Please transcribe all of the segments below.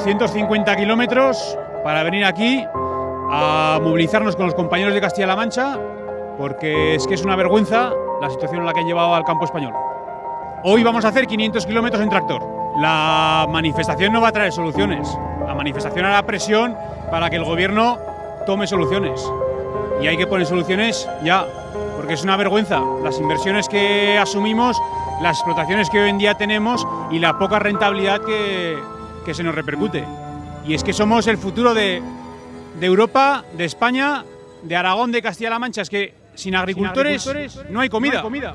250 kilómetros para venir aquí a movilizarnos con los compañeros de Castilla-La Mancha, porque es que es una vergüenza la situación en la que han llevado al campo español. Hoy vamos a hacer 500 kilómetros en tractor. La manifestación no va a traer soluciones. La manifestación hará presión para que el gobierno tome soluciones. Y hay que poner soluciones ya, porque es una vergüenza las inversiones que asumimos, las explotaciones que hoy en día tenemos y la poca rentabilidad que, que se nos repercute. Y es que somos el futuro de, de Europa, de España, de Aragón, de Castilla-La Mancha. Es que sin agricultores, sin agricultores no hay comida. No hay comida.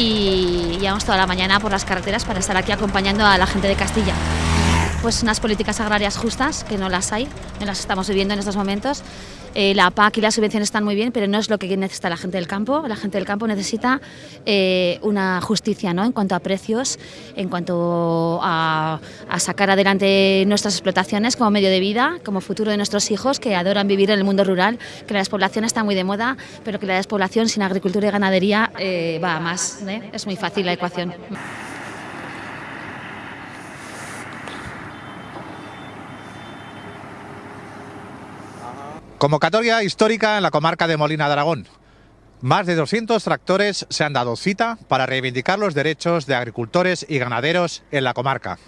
y llevamos toda la mañana por las carreteras para estar aquí acompañando a la gente de Castilla. Pues unas políticas agrarias justas, que no las hay, no las estamos viviendo en estos momentos. Eh, la PAC y las subvenciones están muy bien, pero no es lo que necesita la gente del campo. La gente del campo necesita eh, una justicia ¿no? en cuanto a precios, en cuanto a, sacar adelante nuestras explotaciones como medio de vida, como futuro de nuestros hijos que adoran vivir en el mundo rural, que la despoblación está muy de moda, pero que la despoblación sin agricultura y ganadería eh, va a más. ¿eh? Es muy fácil la ecuación. Convocatoria histórica en la comarca de Molina de Aragón. Más de 200 tractores se han dado cita para reivindicar los derechos de agricultores y ganaderos en la comarca.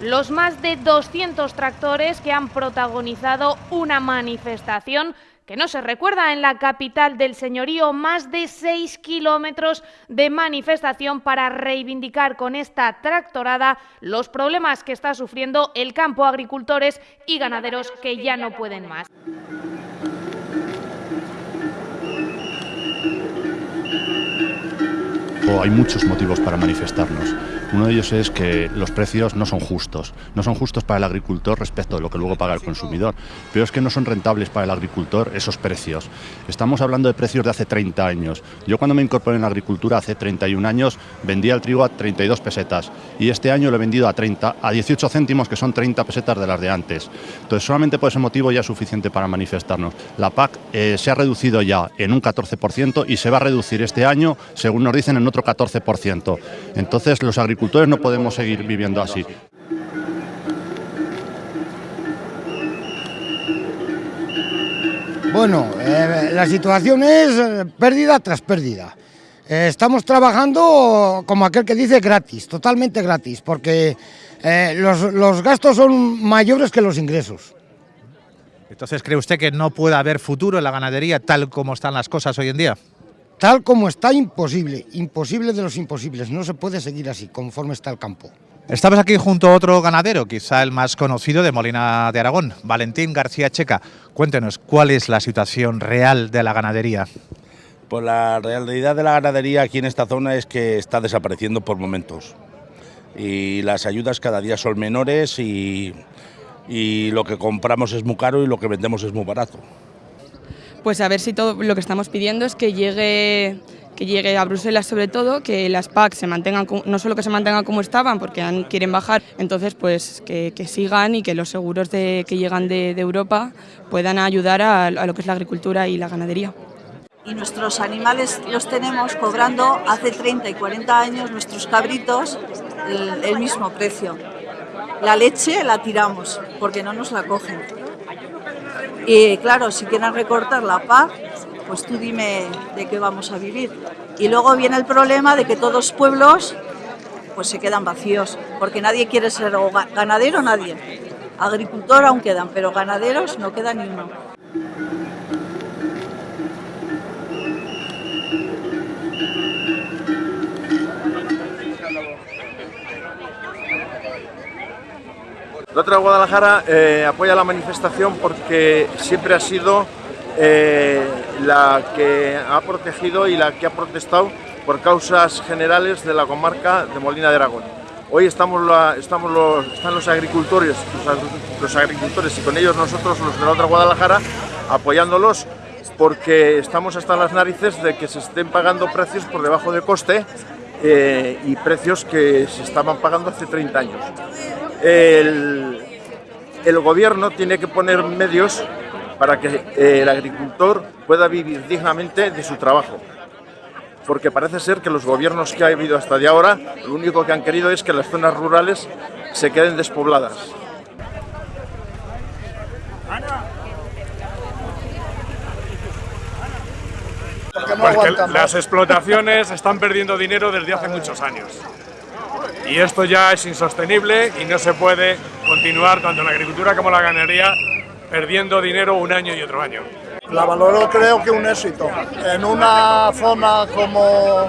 Los más de 200 tractores que han protagonizado una manifestación que no se recuerda en la capital del señorío, más de 6 kilómetros de manifestación para reivindicar con esta tractorada los problemas que está sufriendo el campo, agricultores y ganaderos que ya no pueden más. Hay muchos motivos para manifestarnos. Uno de ellos es que los precios no son justos. No son justos para el agricultor respecto de lo que luego paga el consumidor. Pero es que no son rentables para el agricultor esos precios. Estamos hablando de precios de hace 30 años. Yo cuando me incorporé en la agricultura hace 31 años vendía el trigo a 32 pesetas y este año lo he vendido a 30, a 18 céntimos que son 30 pesetas de las de antes. Entonces solamente por ese motivo ya es suficiente para manifestarnos. La PAC eh, se ha reducido ya en un 14% y se va a reducir este año, según nos dicen, en otro 14%. Entonces los agricultores no podemos seguir viviendo así. Bueno, eh, la situación es pérdida tras pérdida. Eh, estamos trabajando como aquel que dice gratis, totalmente gratis, porque eh, los, los gastos son mayores que los ingresos. Entonces, ¿cree usted que no puede haber futuro en la ganadería tal como están las cosas hoy en día? Tal como está, imposible, imposible de los imposibles, no se puede seguir así, conforme está el campo. Estamos aquí junto a otro ganadero, quizá el más conocido de Molina de Aragón, Valentín García Checa. Cuéntenos, ¿cuál es la situación real de la ganadería? Pues la realidad de la ganadería aquí en esta zona es que está desapareciendo por momentos. y las ayudas cada día son menores y, y lo que compramos es muy caro y lo que vendemos es muy barato. Pues a ver si todo lo que estamos pidiendo es que llegue que llegue a Bruselas sobre todo, que las PAC se mantengan, no solo que se mantengan como estaban, porque quieren bajar, entonces pues que, sigan y que los seguros de, que llegan de, Europa puedan ayudar a, lo que es la agricultura y la ganadería. Y nuestros animales los tenemos cobrando hace 30 y 40 años, nuestros cabritos, el mismo precio. La leche la tiramos porque no nos la cogen. Y claro, si quieren recortar la PAC, pues tú dime de qué vamos a vivir. Y luego viene el problema de que todos los pueblos pues se quedan vacíos, porque nadie quiere ser ganadero, nadie. Agricultor aún quedan, pero ganaderos no queda ni uno. La otra Guadalajara eh, apoya la manifestación porque siempre ha sido eh, la que ha protegido y la que ha protestado por causas generales de la comarca de Molina de Aragón. Hoy estamos, los, están los agricultores, los, agricultores y con ellos nosotros, los de la otra Guadalajara, apoyándolos porque estamos hasta las narices de que se estén pagando precios por debajo de coste eh, y precios que se estaban pagando hace 30 años el, gobierno tiene que poner medios para que eh, el agricultor pueda vivir dignamente de su trabajo. Porque parece ser que los gobiernos que ha habido hasta de ahora, lo único que han querido es que las zonas rurales se queden despobladas. Porque las explotaciones están perdiendo dinero desde hace muchos años y esto ya es insostenible y no se puede continuar tanto en la agricultura como en la ganadería perdiendo dinero un año y otro año. La valoro creo que un éxito. En una zona como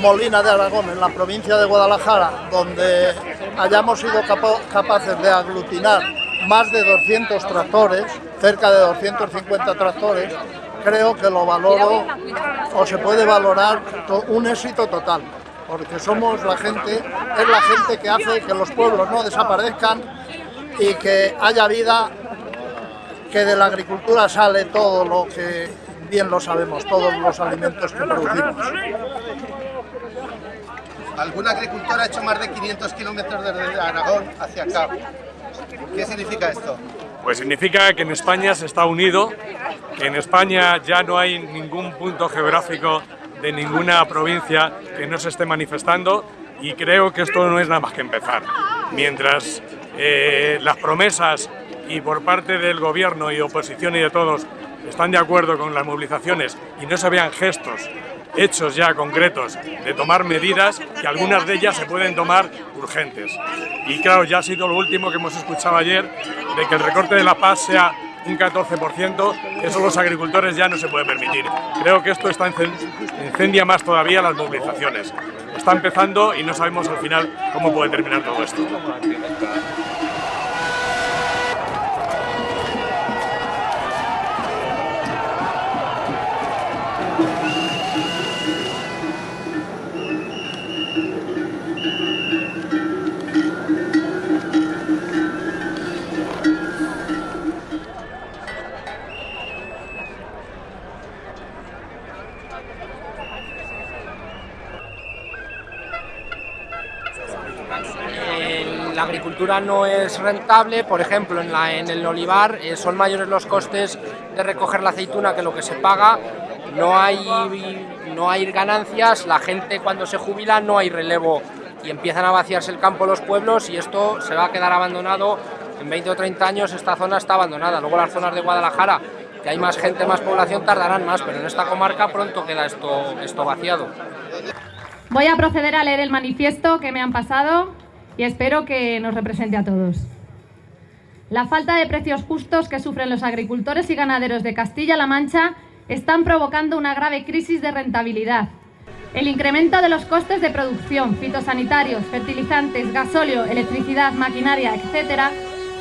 Molina de Aragón, en la provincia de Guadalajara, donde hayamos sido capaces de aglutinar más de 200 tractores, cerca de 250 tractores, creo que lo valoro o se puede valorar un éxito total porque somos la gente, es la gente que hace que los pueblos no desaparezcan y que haya vida, que de la agricultura sale todo lo que bien lo sabemos, todos los alimentos que producimos. Algún agricultor ha hecho más de 500 kilómetros desde Aragón hacia acá. ¿Qué significa esto? Pues significa que en España se está unido, que en España ya no hay ningún punto geográfico de ninguna provincia que no se esté manifestando y creo que esto no es nada más que empezar. Mientras eh, las promesas y por parte del gobierno y oposición y de todos están de acuerdo con las movilizaciones y no se vean gestos hechos ya concretos de tomar medidas que algunas de ellas se pueden tomar urgentes. Y claro, ya ha sido lo último que hemos escuchado ayer de que el recorte de la paz sea un 14%, eso los agricultores ya no se puede permitir. Creo que esto está incendia más todavía las movilizaciones. Está empezando y no sabemos al final cómo puede terminar todo esto. Agricultura no es rentable, por ejemplo, en, la, en el olivar eh, son mayores los costes de recoger la aceituna que lo que se paga, no hay, no hay ganancias, la gente cuando se jubila no hay relevo y empiezan a vaciarse el campo los pueblos y esto se va a quedar abandonado, en 20 o 30 años esta zona está abandonada, luego las zonas de Guadalajara que hay más gente, más población, tardarán más, pero en esta comarca pronto queda esto, esto vaciado. Voy a proceder a leer el manifiesto que me han pasado y espero que nos represente a todos. La falta de precios justos que sufren los agricultores y ganaderos de Castilla-La Mancha están provocando una grave crisis de rentabilidad. El incremento de los costes de producción, fitosanitarios, fertilizantes, gasóleo, electricidad, maquinaria, etc.,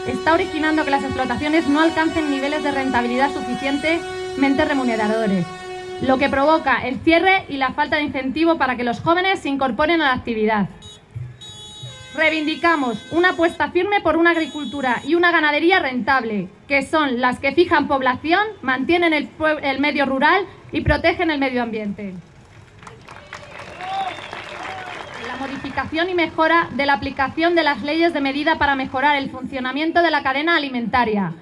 está originando que las explotaciones no alcancen niveles de rentabilidad suficientemente remuneradores, lo que provoca el cierre y la falta de incentivo para que los jóvenes se incorporen a la actividad. Reivindicamos una apuesta firme por una agricultura y una ganadería rentable, que son las que fijan población, mantienen el, el medio rural y protegen el medio ambiente. La modificación y mejora de la aplicación de las leyes de medida para mejorar el funcionamiento de la cadena alimentaria.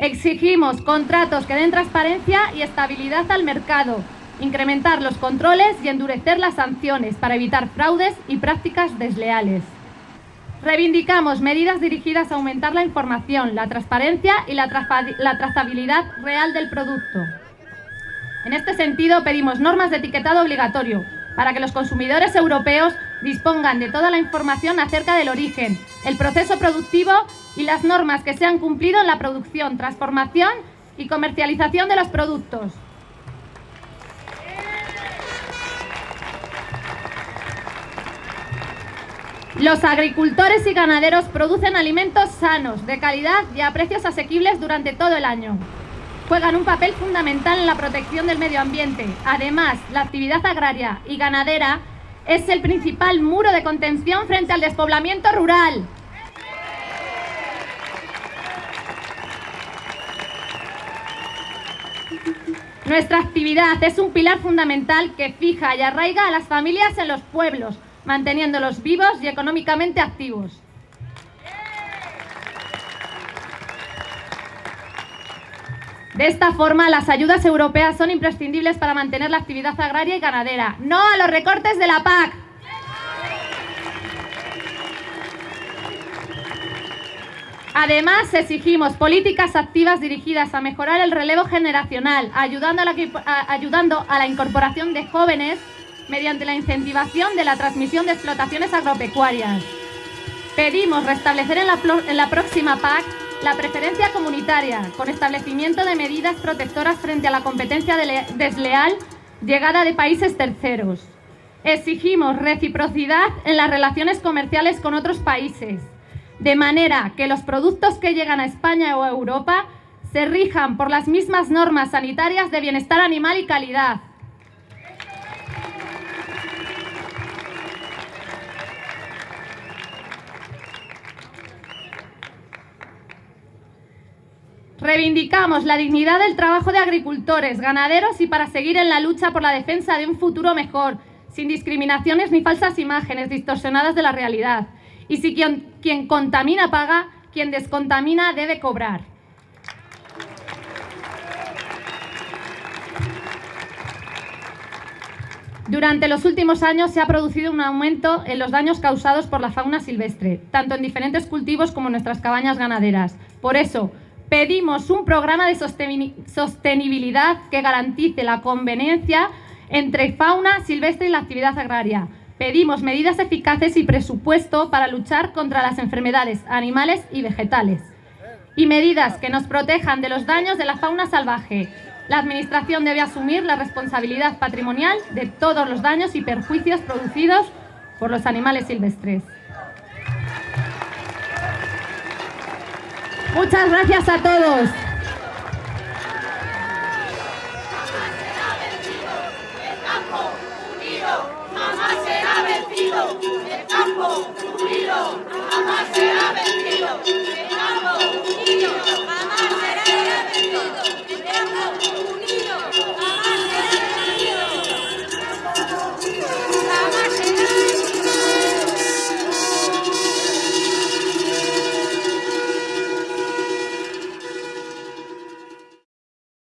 Exigimos contratos que den transparencia y estabilidad al mercado, incrementar los controles y endurecer las sanciones para evitar fraudes y prácticas desleales. Reivindicamos medidas dirigidas a aumentar la información, la transparencia y la, trazabilidad real del producto. En este sentido, pedimos normas de etiquetado obligatorio para que los consumidores europeos dispongan de toda la información acerca del origen, el proceso productivo y las normas que se han cumplido en la producción, transformación y comercialización de los productos. Los agricultores y ganaderos producen alimentos sanos, de calidad y a precios asequibles durante todo el año. Juegan un papel fundamental en la protección del medio ambiente. Además, la actividad agraria y ganadera es el principal muro de contención frente al despoblamiento rural. Nuestra actividad es un pilar fundamental que fija y arraiga a las familias en los pueblos, manteniéndolos vivos y económicamente activos. De esta forma, las ayudas europeas son imprescindibles para mantener la actividad agraria y ganadera. ¡No a los recortes de la PAC! Además, exigimos políticas activas dirigidas a mejorar el relevo generacional, ayudando a la, ayudando a la incorporación de jóvenes mediante la incentivación de la transmisión de explotaciones agropecuarias. Pedimos restablecer en la, próxima PAC la preferencia comunitaria, con establecimiento de medidas protectoras frente a la competencia desleal llegada de países terceros. Exigimos reciprocidad en las relaciones comerciales con otros países, de manera que los productos que llegan a España o a Europa se rijan por las mismas normas sanitarias de bienestar animal y calidad, Reivindicamos la dignidad del trabajo de agricultores, ganaderos y para seguir en la lucha por la defensa de un futuro mejor, sin discriminaciones ni falsas imágenes distorsionadas de la realidad. Y si quien, quien contamina paga, quien descontamina debe cobrar. Durante los últimos años se ha producido un aumento en los daños causados por la fauna silvestre, tanto en diferentes cultivos como en nuestras cabañas ganaderas. Por eso, pedimos un programa de sostenibilidad que garantice la conveniencia entre fauna silvestre y la actividad agraria. Pedimos medidas eficaces y presupuesto para luchar contra las enfermedades animales y vegetales. Y medidas que nos protejan de los daños de la fauna salvaje. La Administración debe asumir la responsabilidad patrimonial de todos los daños y perjuicios producidos por los animales silvestres. Muchas gracias a todos.